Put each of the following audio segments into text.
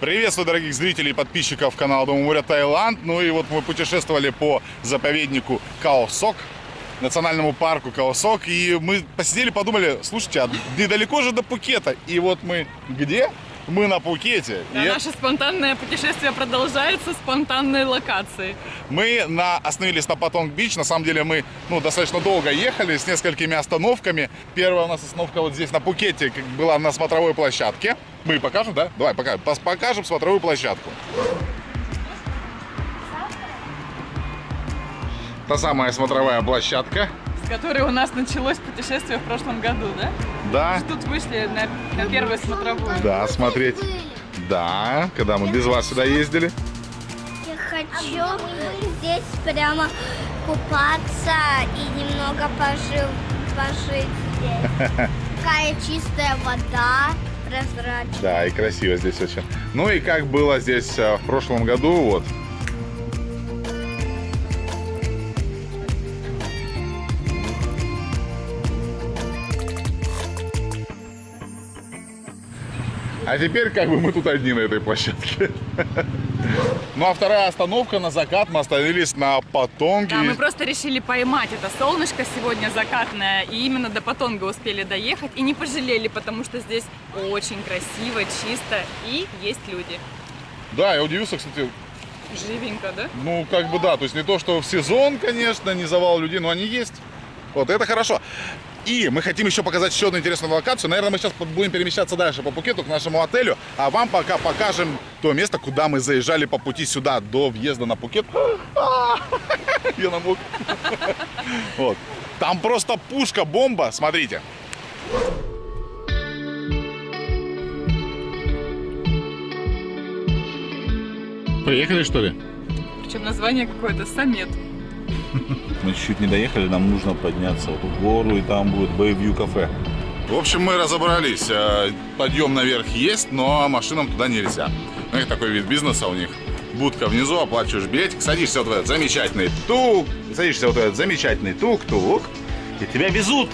Приветствую, дорогих зрителей и подписчиков канала Дома моря Таиланд. Ну и вот мы путешествовали по заповеднику Каосок, национальному парку Каосок. И мы посидели, подумали, слушайте, а недалеко же до Пукета. И вот мы где? Мы на Пукете. Да, И наше спонтанное путешествие продолжается спонтанной локацией. Мы на, остановились на Патонг-Бич. На самом деле мы ну, достаточно долго ехали с несколькими остановками. Первая у нас остановка вот здесь на Пукете была на смотровой площадке. Мы покажем, да? Давай, пока, пос- покажем смотровую площадку. Та самая смотровая площадка. С которой у нас началось путешествие в прошлом году, да? Да, Тут вышли на, на первую смотровую. да, смотреть. Да, когда мы без вас сюда ездили. Я хочу здесь прямо купаться и немного пожив, пожить здесь. Такая чистая вода, прозрачная. Да, и красиво здесь очень. Ну и как было здесь э, в прошлом году, вот. А теперь как бы мы тут одни на этой площадке. Ну а вторая остановка на закат. Мы остановились на Патонге. Да, мы просто решили поймать это солнышко сегодня закатное, и именно до Патонга успели доехать, и не пожалели, потому что здесь очень красиво, чисто, и есть люди. Да, я удивился, кстати, Живенько, да? Ну, как бы да, то есть не то, что в сезон, конечно, не завал людей, но они есть. Вот, это хорошо. И мы хотим еще показать еще одну интересную локацию. Наверное, мы сейчас будем перемещаться дальше по Пукету к нашему отелю, а вам пока покажем то место, куда мы заезжали по пути сюда до въезда на Пукет. Я намок. Вот. Там просто пушка, бомба, смотрите. Приехали, что ли? Причем название какое-то Самет. Мы чуть-чуть не доехали, нам нужно подняться вот в гору, и там будет Bayview кафе. В общем, мы разобрались. Э, Подъем наверх есть, но машинам туда нельзя. Ну, их такой вид бизнеса у них. Будка внизу, оплачиваешь билетик, садишься вот в этот замечательный тук, садишься вот в этот замечательный тук-тук, и тебя везут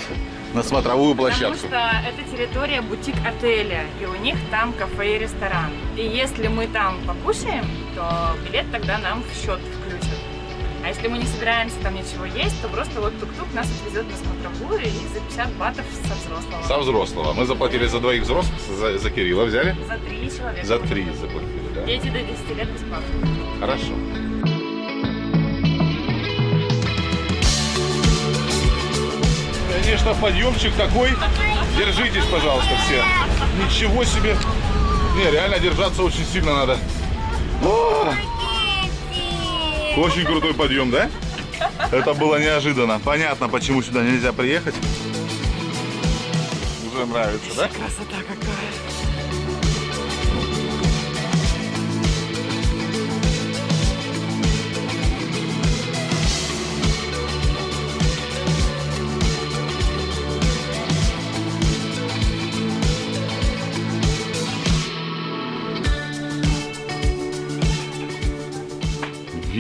на смотровую Потому площадку. что это территория бутик-отеля, и у них там кафе и ресторан. И если мы там покушаем, то билет тогда нам в счет. А если мы не собираемся там ничего есть, то просто вот тук-тук нас отвезет на смотровую и за 50 батов со взрослого. Со взрослого. Мы заплатили за двоих взрослых, за, за Кирилла взяли? За три человека. За три заплатили, да? Дети до 10 лет бесплатно. Хорошо. Конечно, подъемчик такой. Держитесь, пожалуйста, все. Ничего себе. Не, реально держаться очень сильно надо. О, очень крутой подъем, да? Это было неожиданно. Понятно, почему сюда нельзя приехать. Уже нравится, да? Красота какая.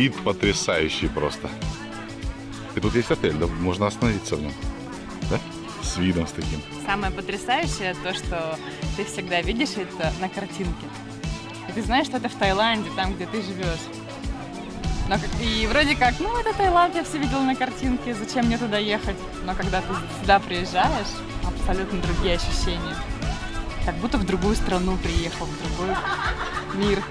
Вид потрясающий просто. И тут есть отель, да? Можно остановиться в нем. Да? С видом с таким. Самое потрясающее то, что ты всегда видишь это на картинке. И ты знаешь, что это в Таиланде, там, где ты живешь. Но и вроде как, ну это Таиланд, я все видела на картинке, зачем мне туда ехать? Но когда ты сюда приезжаешь, абсолютно другие ощущения. Как будто в другую страну приехал, в другой мир.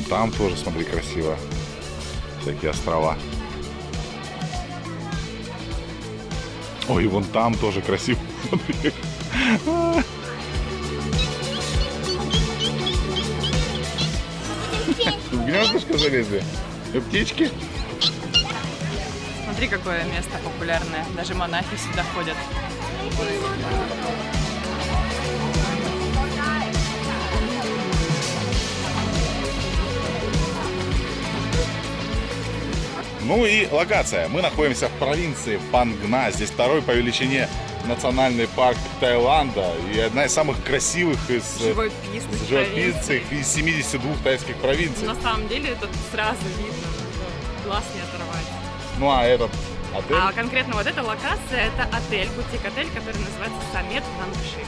Вон там тоже, смотри, красиво. Всякие острова. Ой, вон там тоже красиво. Смотри. В гнездышко залезли. И птички. Смотри, какое место популярное. Даже монахи сюда ходят. Ну и локация. Мы находимся в провинции Пангна. Здесь второй по величине национальный парк Таиланда и одна из самых красивых из э, Живописных живописных из 72 тайских провинций. На самом деле это сразу видно, глаз не оторвать. Ну а этот Отель? А конкретно вот эта локация, это отель, бутик-отель, который называется Самет Вангши.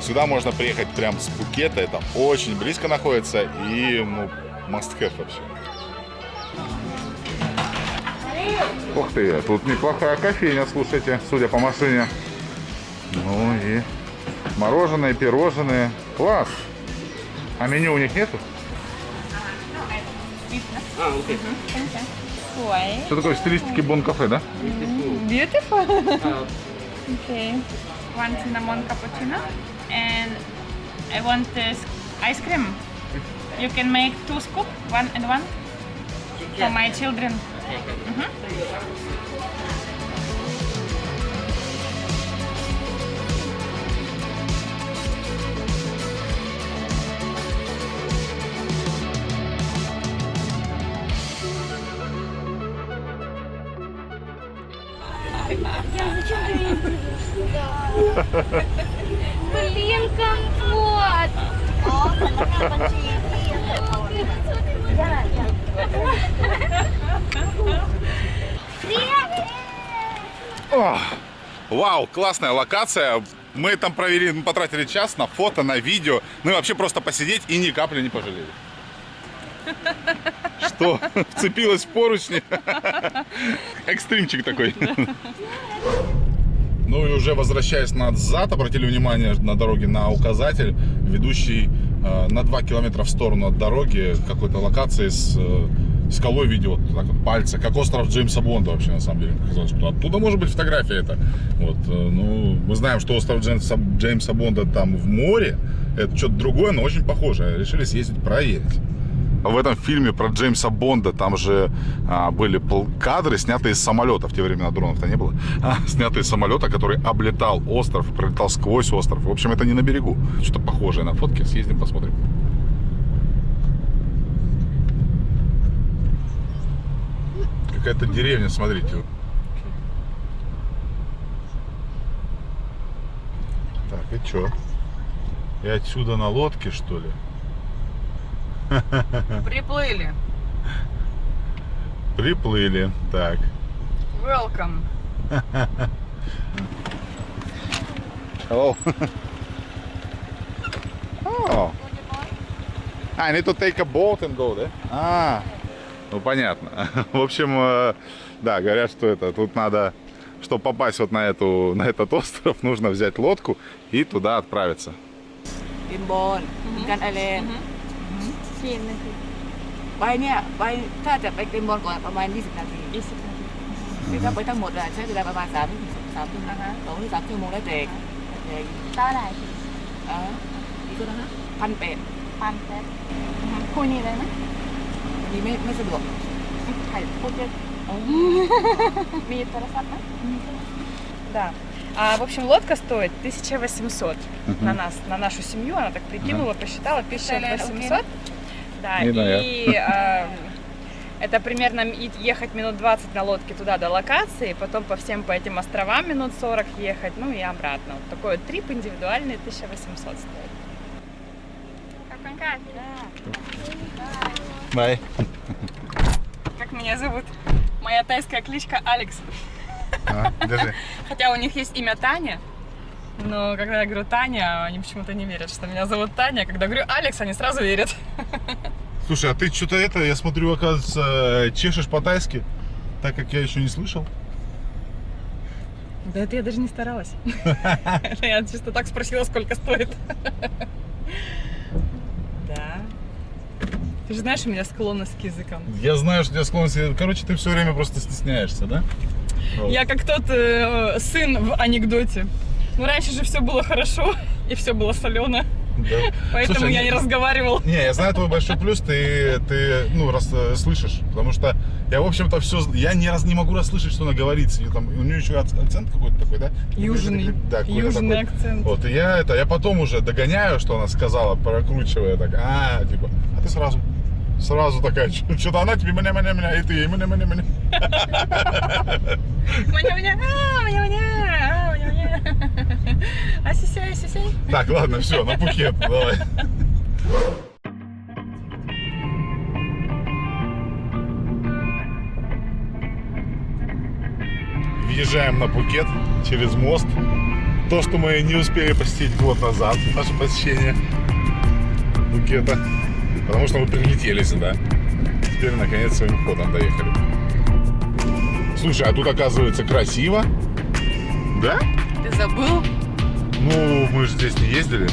Сюда можно приехать прям с Пукета, это очень близко находится и, ну, must have вообще. Ух ты, тут неплохая кофейня, слушайте, судя по машине. Ну и мороженое, пирожные. Класс. А меню у них нету? Ой. Что такое в стилистике бон-кафе, да? Beautiful. okay. One cinnamon cappuccino and I want this ice cream. You can make two scoop, one and one for my children. Зачем ты меня? Блин, компот! Ох, Вау, классная локация. Мы там провели, ну, потратили час на фото, на видео. Ну и вообще просто посидеть и ни капли не пожалели. Что? Вцепилась в поручни? Экстримчик такой. Ну и уже возвращаясь назад, обратили внимание на дороге на указатель, ведущий на 2 километра в сторону от дороги какой-то локации с э, скалой в виде вот так вот пальца, как остров Джеймса Бонда вообще на самом деле. Казалось, что оттуда может быть фотография это. Вот, э, ну, мы знаем, что остров Джеймса, Джеймса Бонда там в море, это что-то другое, но очень похоже. Решили съездить проверить. В этом фильме про Джеймса Бонда там же а, были кадры, снятые из самолета. В те времена дронов-то не было. А, снятые из самолета, который облетал остров, пролетал сквозь остров. В общем, это не на берегу. Что-то похожее на фотке. Съездим, посмотрим. Какая-то деревня, смотрите. Так, и чё? И отсюда на лодке, что ли? Приплыли. Приплыли, так. Welcome. Hello. oh. А, они to take a boat and go, да? А, ну понятно. В общем, э, да, говорят, что это, тут надо, чтобы попасть вот на, эту, на этот остров, нужно взять лодку и туда отправиться. Бимбон, Гангален. Mm -hmm. กันไอเลนไปเนี่ยไปถ้าจะไปกินบอลก่อนประมาณ 20 นาทีคือถ้าไปทั้งหมดอะใช้เวลาประมาณ3ถึง3ถึงสองถึงสามชั่วโมงแล้วแต่แต่ เท่าไหร่ เอออีกตัวนะพันแปด พันแปดคุยนี่ได้ไหม นี่ไม่ไม่สะดวก ถ่ายพูดเยอะมีโทรศัพท์ไหม Да. А, в общем, лодка стоит 1800 на нас, на нашу семью. Она так прикинула, посчитала, 1800. Да, знаю. и а, это примерно и- ехать минут 20 на лодке туда до локации, потом по всем по этим островам минут 40 ехать, ну и обратно. Вот такой вот трип индивидуальный 1800 стоит. Бай. Как меня зовут? Моя тайская кличка Алекс. А, держи. Хотя у них есть имя Таня, но когда я говорю Таня, они почему-то не верят, что меня зовут Таня. Когда говорю Алекс, они сразу верят. Слушай, а ты что-то это, я смотрю, оказывается, чешешь по-тайски, так как я еще не слышал. Да это я даже не старалась. Я чисто так спросила, сколько стоит. Да. Ты же знаешь, у меня склонность к языкам. Я знаю, что у тебя склонность... Короче, ты все время просто стесняешься, да? Я как тот э, сын в анекдоте. Ну, раньше же все было хорошо, и все было солено. Да. Поэтому Слушай, я не- разговаривал. Не, я знаю твой большой плюс, ты, ты ну, раз, э, слышишь, потому что я, в общем-то, все, я ни раз не могу расслышать, что она говорит. И там, у нее еще ак- акцент какой-то такой, да? Южный. Да, Южный такой. акцент. Вот, и я это, я потом уже догоняю, что она сказала, прокручивая так, а, типа, а ты сразу, сразу такая, что-то она тебе меня-меня-меня, и ты ей меня-меня-меня. Маня-маня, а, маня-маня, а, маня-маня. А сисей, сисей. Так, ладно, все, на Пхукет, давай. въезжаем на Пукет через мост. То, что мы не успели посетить год назад, наше посещение Пукета. Потому что мы прилетели сюда. Теперь, наконец, своим ходом доехали. Слушай, а тут, оказывается, красиво. Да? Ты забыл? Ну, мы же здесь не ездили.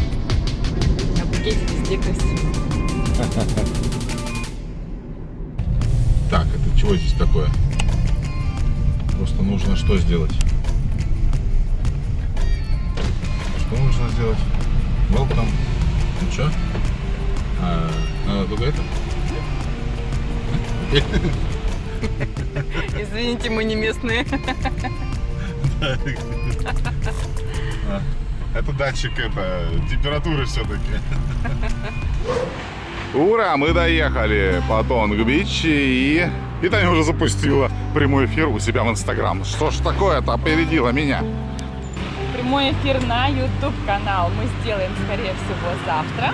На букете везде красиво. Так, это чего здесь такое? Просто нужно что сделать? Что нужно сделать? Welcome. Ну что? А, надо только это? Извините, мы не местные. Это датчик это, температуры все-таки. Ура, мы доехали по Тонг-Бич и... И Таня уже запустила прямой эфир у себя в Инстаграм. Что ж такое-то опередила меня? Прямой эфир на YouTube канал мы сделаем, скорее всего, завтра.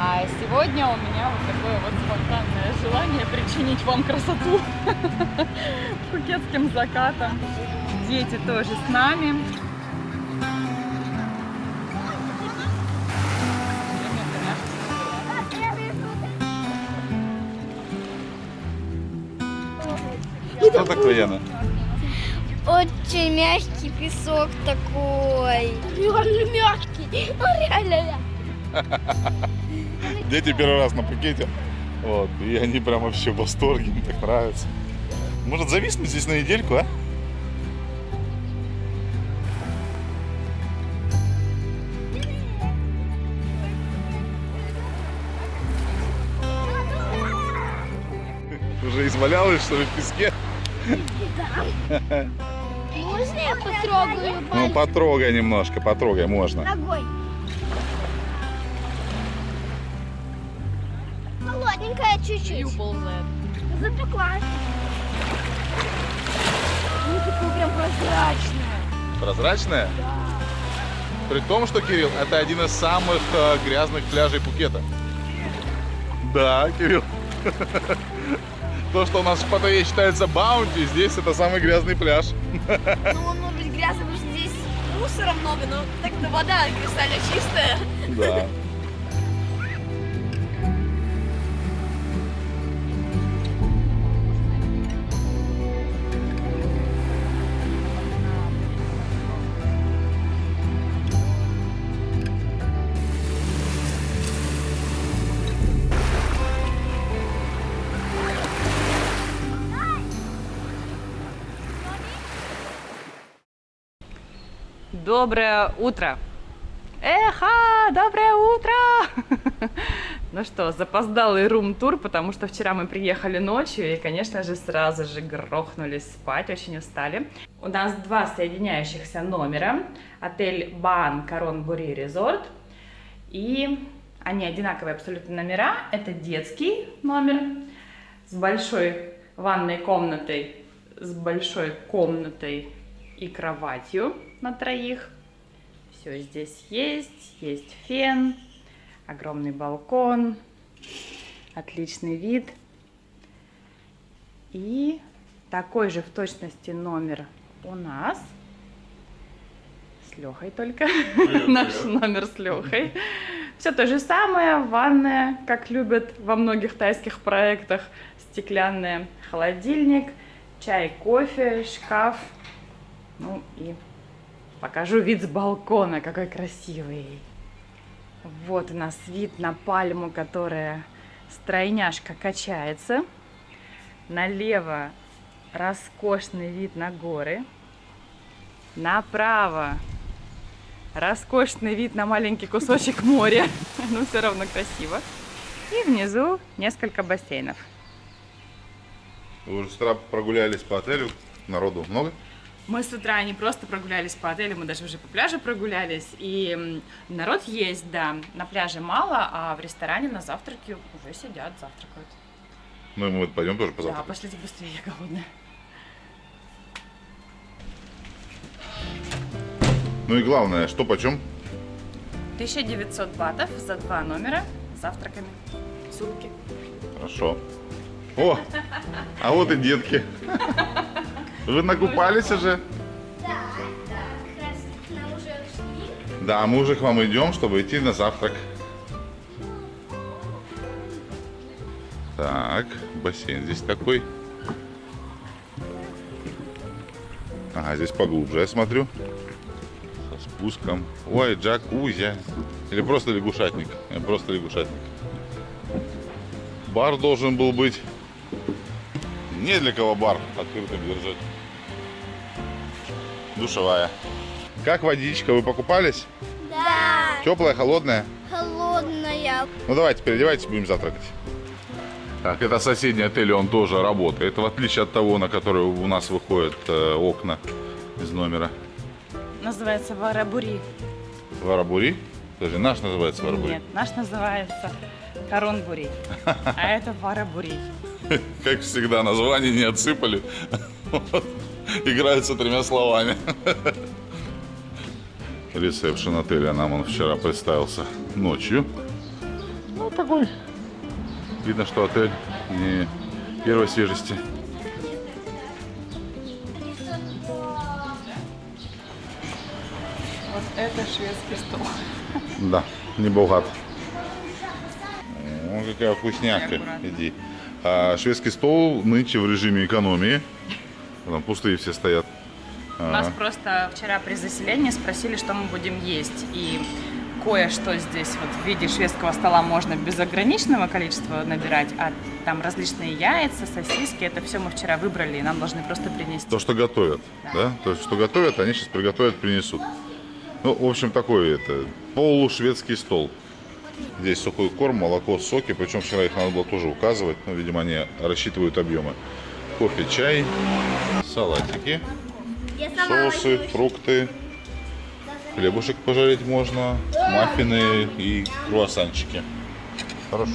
А сегодня у меня вот такое вот спонтанное желание причинить вам красоту пукетским закатом. Дети тоже с нами. Что такое, Яна? Очень мягкий песок такой. Он мягкий. Дети первый раз на Пукете. Вот, и они прям вообще в восторге, им так нравится. Может зависнуть здесь на недельку, а? Уже извалялась, что ли, в песке? Можно я потрогаю Ну, потрогай немножко, потрогай, можно. ногой? Холодненькая чуть-чуть. ползает. Запеклась. Ну, такое прям прозрачное. Прозрачная? При том, что, Кирилл, это один из самых э, грязных пляжей Пукета. Да, Кирилл. То, что у нас в Паттайе считается баунти, здесь это самый грязный пляж. Ну, он может быть грязный, потому что здесь мусора много, но так-то вода кристально чистая. Да. Доброе утро! Эха, доброе утро! Ну что, запоздалый рум-тур, потому что вчера мы приехали ночью и, конечно же, сразу же грохнулись спать, очень устали. У нас два соединяющихся номера. Отель Бан Корон Бури Резорт. И они одинаковые абсолютно номера. Это детский номер с большой ванной комнатой, с большой комнатой и кроватью на троих. Все здесь есть. Есть фен, огромный балкон, отличный вид. И такой же в точности номер у нас. С Лехой только. Наш номер с Лехой. Все то же самое. Ванная, как любят во многих тайских проектах. Стеклянная, холодильник, чай, кофе, шкаф. Ну и покажу вид с балкона, какой красивый. Вот у нас вид на пальму, которая стройняшка качается. Налево роскошный вид на горы. Направо роскошный вид на маленький кусочек моря. Но все равно красиво. И внизу несколько бассейнов. Вы уже с утра прогулялись по отелю. Народу много? Мы с утра не просто прогулялись по отелю, мы даже уже по пляжу прогулялись. И народ есть, да. На пляже мало, а в ресторане на завтраке уже сидят, завтракают. Ну, мы вот пойдем тоже Да, позавтракать. пошлите быстрее, я голодная. Ну и главное, что почем? 1900 батов за два номера с завтраками. Сутки. Хорошо. О, а вот и детки. Вы накупались уже? Да, да, как раз нам уже шли. Да, мы уже к вам идем, чтобы идти на завтрак. Так, бассейн здесь такой. Ага, здесь поглубже, я смотрю. Со спуском. Ой, джакузи. Или просто лягушатник. Э, Просто лягушатник. Бар должен был быть. Не для кого бар открытым держать. Душевая. Как водичка? Вы покупались? Да, Теплая, холодная? холодная. Ну давайте, переодевайтесь, будем завтракать. Так, это соседний отель, он тоже работает. В отличие от того, на который у нас выходят э, окна из номера. Называется Варабури. Варабури? Подожди, наш называется Варабури. Нет, наш называется Коронбури. А это Варабури. Как всегда, название не отсыпали. Играются тремя словами. Ресепшн отеля нам он вчера представился ночью. Ну, такой. Видно, что отель не первой свежести. Вот это шведский стол. Да, не богат. О, какая вкусняшка. Иди. А шведский стол нынче в режиме экономии. Там пустые все стоят. А, Нас просто вчера при заселении спросили, что мы будем есть. И кое-что здесь вот в виде шведского стола можно без ограниченного количества набирать, а там различные яйца, сосиски, это все мы вчера выбрали, и нам должны просто принести. То, что готовят, да? То, что готовят, они сейчас приготовят, принесут. Ну, в общем, такой это полушведский стол. Здесь сухой корм, молоко, соки. Причем вчера их надо было тоже указывать. Ну, видимо, они рассчитывают объемы. Кофе, чай, салатики, соусы, фрукты. Хлебушек пожарить можно, маффины и круассанчики. Хорошо.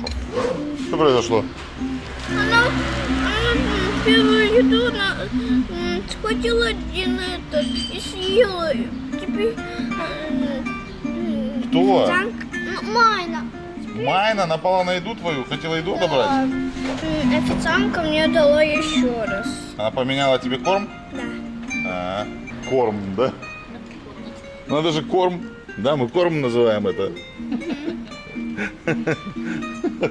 Что произошло? Она, она первую еду она схватила один этот и съела. Теперь... м, Кто? Майна. Майна напала на еду твою, хотела еду отобрать? Официантка мне дала еще раз. Она поменяла тебе корм? Да. А, корм, да? Надо же корм. Да, мы корм называем это.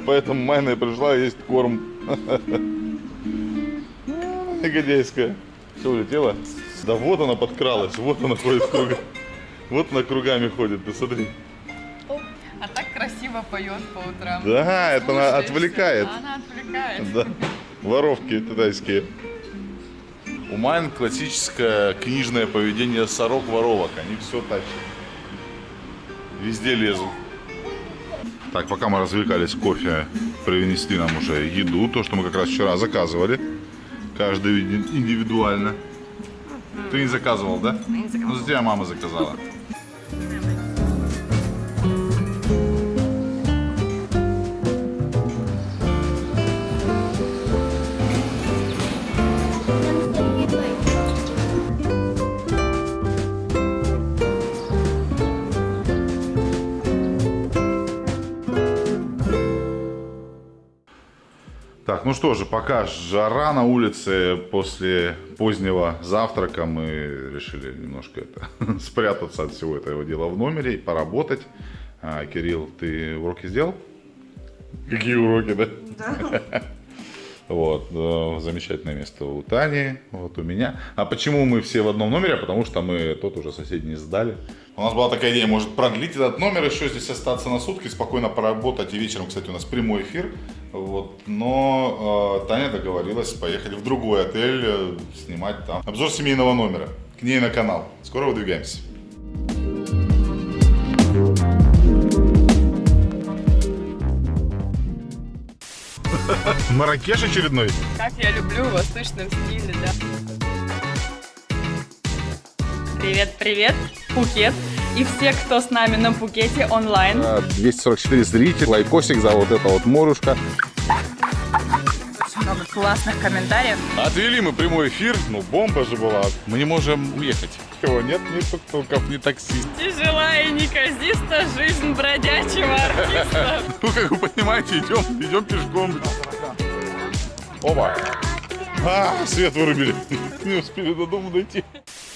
Поэтому Майна пришла есть корм. Негодяйская. Все улетела? Да вот она подкралась, вот она ходит кругами. Вот она кругами ходит, ты смотри. А так красиво поет по утрам. Да, это она отвлекает. Она отвлекает. Да. Воровки китайские. У Майн классическое книжное поведение сорок-воровок. Они все тащат. Везде лезут. Так, пока мы развлекались кофе, принесли нам уже еду. То, что мы как раз вчера заказывали. Каждый индивидуально. Ты не заказывал, да? не заказывала. Ну, за тебя мама заказала. Ну что же, пока жара на улице после позднего завтрака, мы решили немножко это, спрятаться от всего этого дела в номере и поработать. А, Кирилл, ты уроки сделал? Какие уроки, да? Да. Вот, э, замечательное место у Тани, вот у меня. А почему мы все в одном номере? Потому что мы тот уже соседний сдали. У нас была такая идея, может продлить этот номер, еще здесь остаться на сутки, спокойно поработать. И вечером, кстати, у нас прямой эфир. Вот, но э, Таня договорилась поехать в другой отель, э, снимать там обзор семейного номера. К ней на канал. Скоро выдвигаемся. Маракеш очередной. Как я люблю в восточном стиле, да. Привет, привет, Пукет. И все, кто с нами на Пукете онлайн. 244 зрителей, лайкосик за вот это вот морюшка. Очень много классных комментариев. Отвели мы прямой эфир, ну бомба же была. Мы не можем уехать. Его нет ни тук-туков, ни такси. Тяжелая и неказиста жизнь бродячего артиста. Ну, как вы понимаете, идем, идем пешком. Оба. А, свет вырубили. Не успели до дома дойти.